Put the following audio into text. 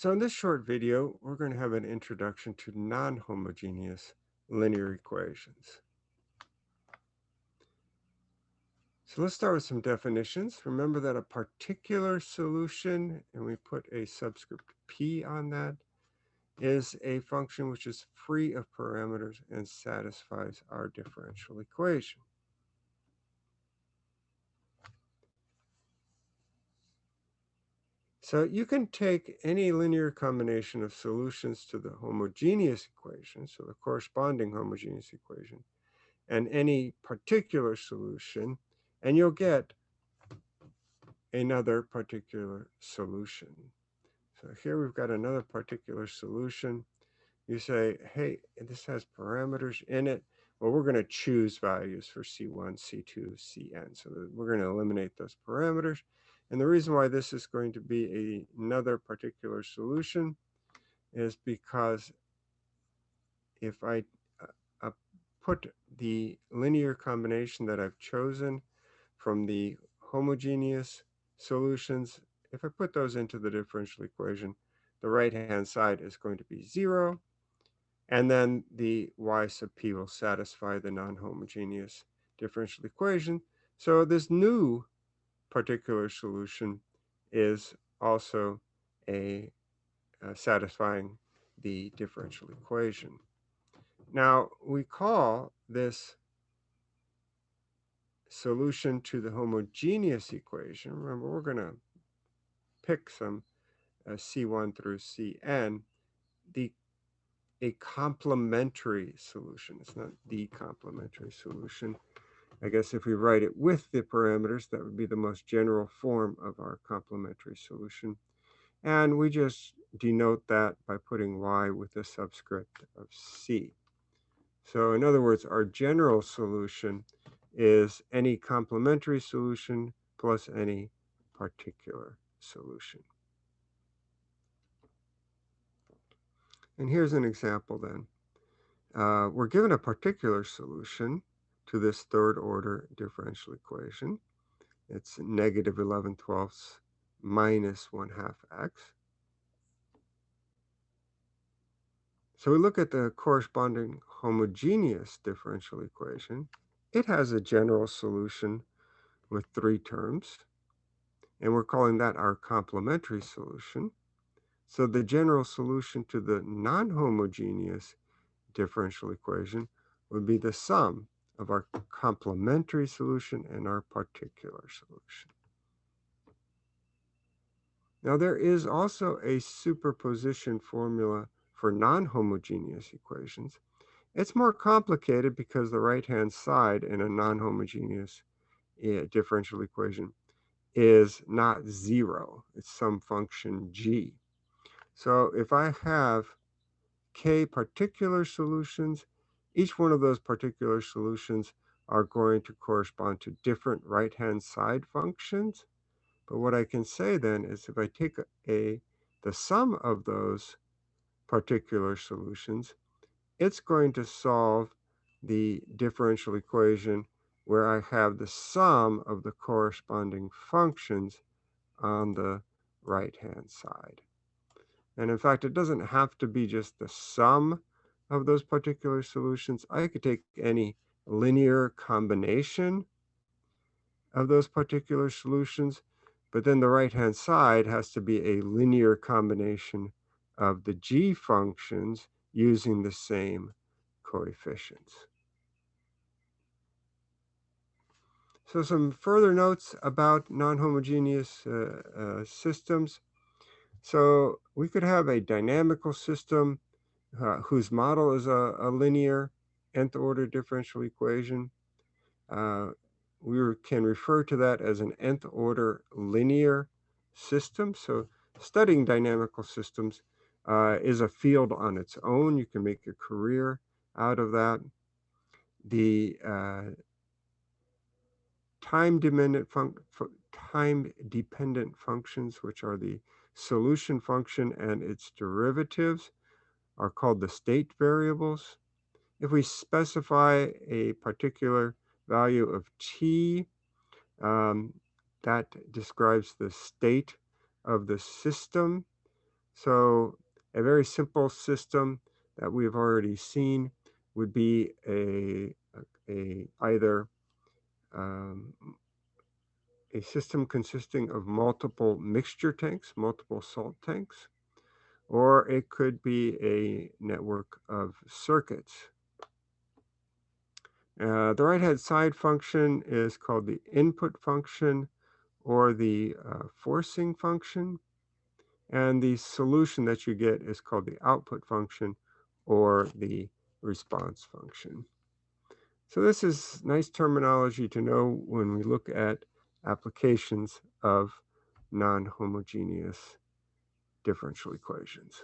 So in this short video, we're going to have an introduction to non-homogeneous linear equations. So let's start with some definitions. Remember that a particular solution, and we put a subscript p on that, is a function which is free of parameters and satisfies our differential equation. So you can take any linear combination of solutions to the homogeneous equation, so the corresponding homogeneous equation, and any particular solution, and you'll get another particular solution. So here we've got another particular solution. You say, hey, this has parameters in it. Well, we're going to choose values for C1, C2, Cn. So we're going to eliminate those parameters. And the reason why this is going to be a, another particular solution is because if I uh, uh, put the linear combination that I've chosen from the homogeneous solutions, if I put those into the differential equation, the right-hand side is going to be 0. And then the y sub p will satisfy the non-homogeneous differential equation. So this new particular solution is also a uh, satisfying the differential equation. Now we call this solution to the homogeneous equation, remember we're going to pick some uh, C1 through Cn, the a complementary solution. It's not the complementary solution. I guess if we write it with the parameters, that would be the most general form of our complementary solution. And we just denote that by putting y with a subscript of c. So in other words, our general solution is any complementary solution plus any particular solution. And here's an example then. Uh, we're given a particular solution to this third order differential equation. It's negative 11 twelfths minus 1 half x. So we look at the corresponding homogeneous differential equation. It has a general solution with three terms, and we're calling that our complementary solution. So the general solution to the non-homogeneous differential equation would be the sum of our complementary solution and our particular solution. Now there is also a superposition formula for non-homogeneous equations. It's more complicated because the right-hand side in a non-homogeneous eh, differential equation is not zero. It's some function g. So if I have k particular solutions each one of those particular solutions are going to correspond to different right-hand side functions. But what I can say then is if I take a the sum of those particular solutions, it's going to solve the differential equation where I have the sum of the corresponding functions on the right-hand side. And in fact, it doesn't have to be just the sum of those particular solutions. I could take any linear combination of those particular solutions, but then the right-hand side has to be a linear combination of the g functions using the same coefficients. So some further notes about non-homogeneous uh, uh, systems. So we could have a dynamical system uh, whose model is a, a, linear nth order differential equation. Uh, we can refer to that as an nth order linear system. So studying dynamical systems uh, is a field on its own. You can make a career out of that. The uh, time dependent time dependent functions, which are the solution function and its derivatives, are called the state variables. If we specify a particular value of t, um, that describes the state of the system. So a very simple system that we've already seen would be a, a, either um, a system consisting of multiple mixture tanks, multiple salt tanks, or it could be a network of circuits. Uh, the right-hand side function is called the input function or the uh, forcing function. And the solution that you get is called the output function or the response function. So this is nice terminology to know when we look at applications of non-homogeneous differential equations.